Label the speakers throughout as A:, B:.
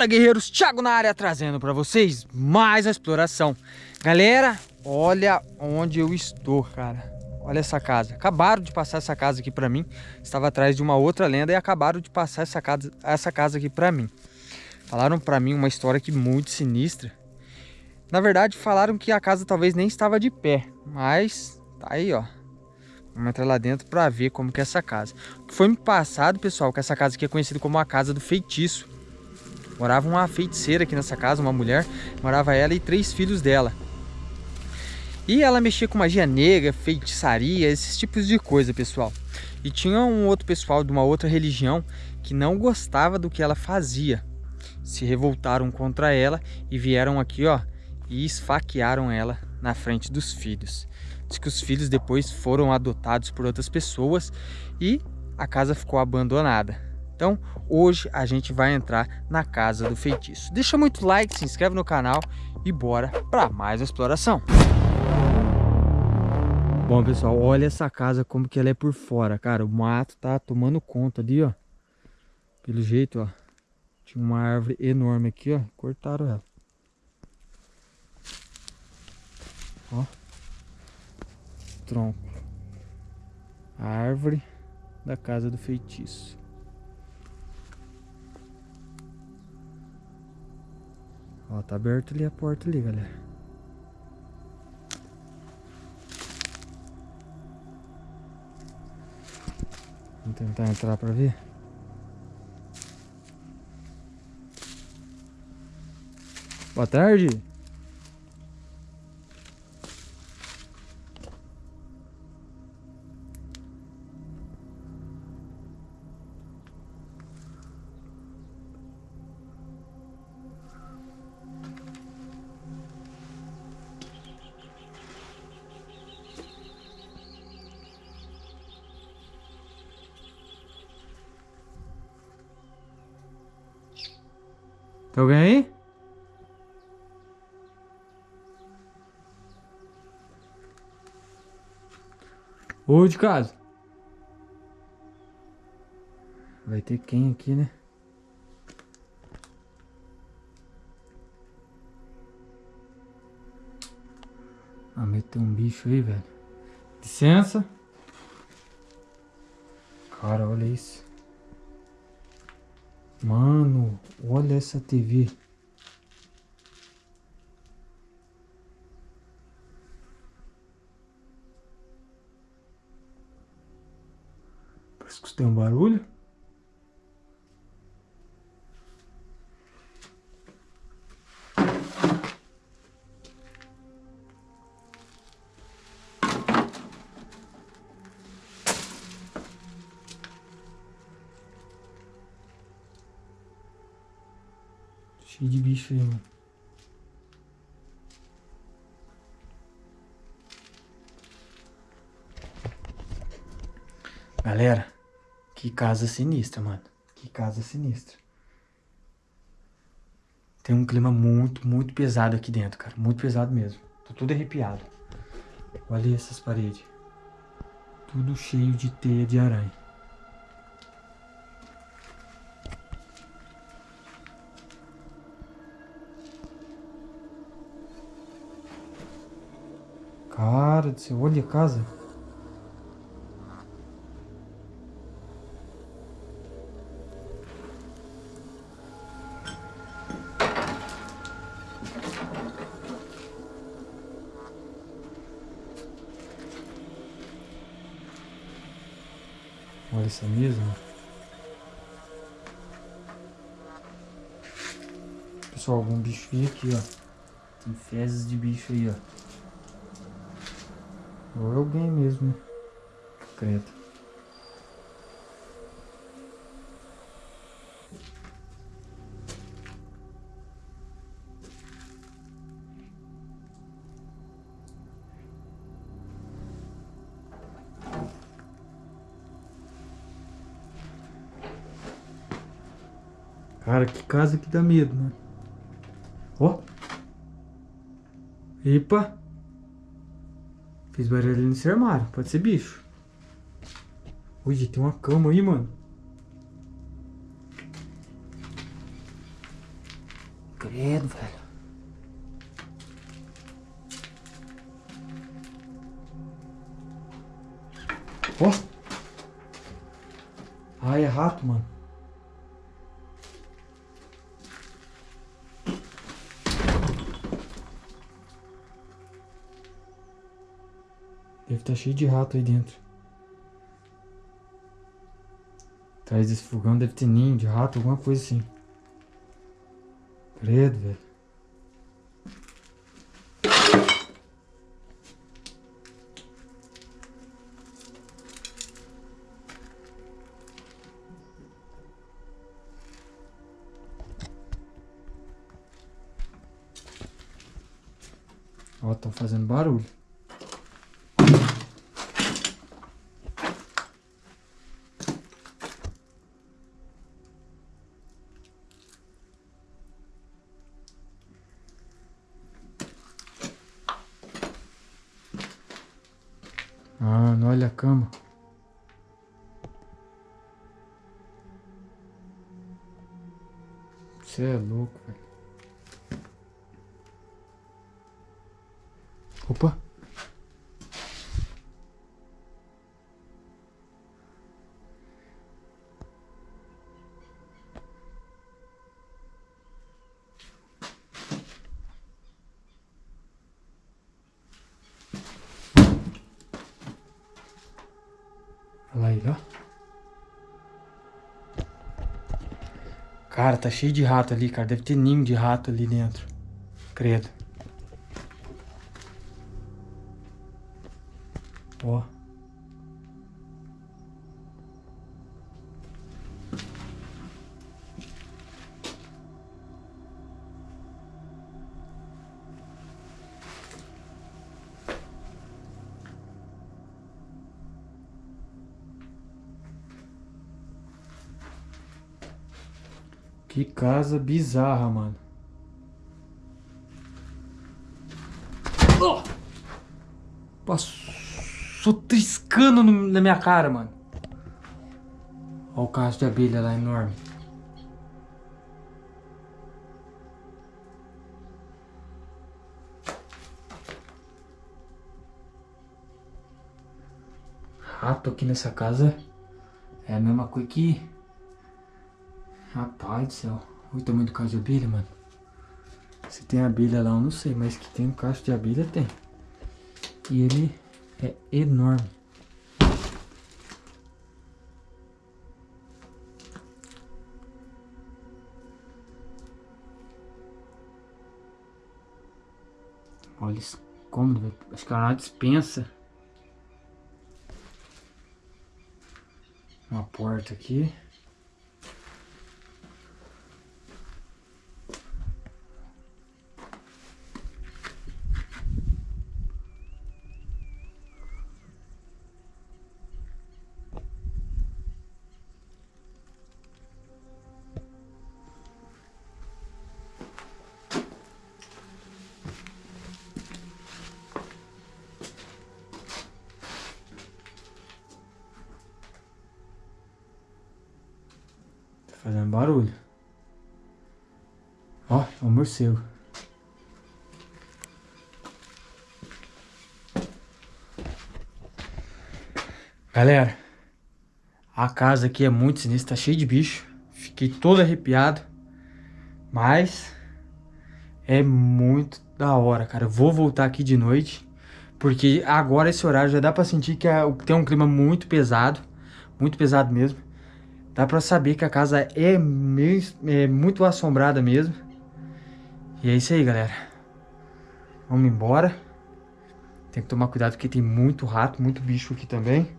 A: Fala guerreiros, Thiago na área trazendo para vocês mais a exploração. Galera, olha onde eu estou, cara. Olha essa casa. Acabaram de passar essa casa aqui para mim. Estava atrás de uma outra lenda e acabaram de passar essa casa, essa casa aqui para mim. Falaram para mim uma história aqui muito sinistra. Na verdade, falaram que a casa talvez nem estava de pé, mas tá aí, ó. Vamos entrar lá dentro para ver como que é essa casa. Foi me passado, pessoal, que essa casa aqui é conhecida como a casa do feitiço. Morava uma feiticeira aqui nessa casa, uma mulher. Morava ela e três filhos dela. E ela mexia com magia negra, feitiçaria, esses tipos de coisa, pessoal. E tinha um outro pessoal de uma outra religião que não gostava do que ela fazia. Se revoltaram contra ela e vieram aqui, ó, e esfaquearam ela na frente dos filhos. Diz que os filhos depois foram adotados por outras pessoas e a casa ficou abandonada. Então, hoje a gente vai entrar na Casa do Feitiço. Deixa muito like, se inscreve no canal e bora para mais exploração. Bom, pessoal, olha essa casa como que ela é por fora, cara. O mato tá tomando conta ali, ó. Pelo jeito, ó. Tinha uma árvore enorme aqui, ó. Cortaram ela. Ó. Tronco. A árvore da casa do feitiço. Ó, tá aberto ali a porta ali, galera. Vamos tentar entrar pra ver. Boa tarde. Tem alguém aí? Ou de casa. Vai ter quem aqui, né? Ah, meteu um bicho aí, velho. Licença. Cara, olha isso. Mano, olha essa TV. Parece que tem um barulho. Cheio de bicho aí, mano. Galera, que casa sinistra, mano. Que casa sinistra. Tem um clima muito, muito pesado aqui dentro, cara. Muito pesado mesmo. Tô tudo arrepiado. Olha essas paredes. Tudo cheio de teia de aranha. Cara do céu, olha a casa. Olha essa mesa. Pessoal, algum bicho aqui, ó. Tem fezes de bicho aí, ó. Ou alguém mesmo. Credo. Cara, que casa que dá medo, né? Ó. Epa. Fiz barulho nesse armário. Pode ser bicho. Ui, tem uma cama aí, mano. Credo, velho. Ó. Oh. Ai, é rato, mano. Deve estar tá cheio de rato aí dentro. Atrás desse fogão deve ter ninho de rato, alguma coisa assim. Credo, velho. Ó, estão fazendo barulho. Ah, não olha a cama. Você é louco, velho. Ó. Cara, tá cheio de rato ali, cara. Deve ter ninho de rato ali dentro. Credo. Ó. Que casa bizarra, mano. Oh! Passou triscando no, na minha cara, mano. Olha o caso de abelha lá enorme. Rato aqui nessa casa é a mesma coisa que Rapaz do céu. Olha o tamanho do cacho de abelha, mano. Se tem abelha lá, eu não sei. Mas que tem um cacho de abelha, tem. E ele é enorme. Olha isso cômodo, velho. Acho que é uma dispensa. Uma porta aqui. Fazendo barulho. Ó, é um morcego. Galera, a casa aqui é muito sinistra, tá cheio de bicho. Fiquei todo arrepiado. Mas é muito da hora, cara. Vou voltar aqui de noite. Porque agora esse horário já dá pra sentir que é, tem um clima muito pesado. Muito pesado mesmo. Dá pra saber que a casa é, meio, é muito assombrada mesmo. E é isso aí, galera. Vamos embora. Tem que tomar cuidado porque tem muito rato, muito bicho aqui também.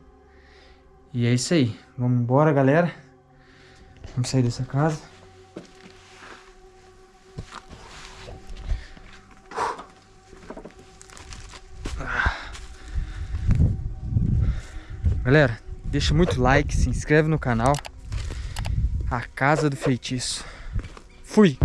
A: E é isso aí. Vamos embora, galera. Vamos sair dessa casa. Galera, deixa muito like, se inscreve no canal. A Casa do Feitiço. Fui!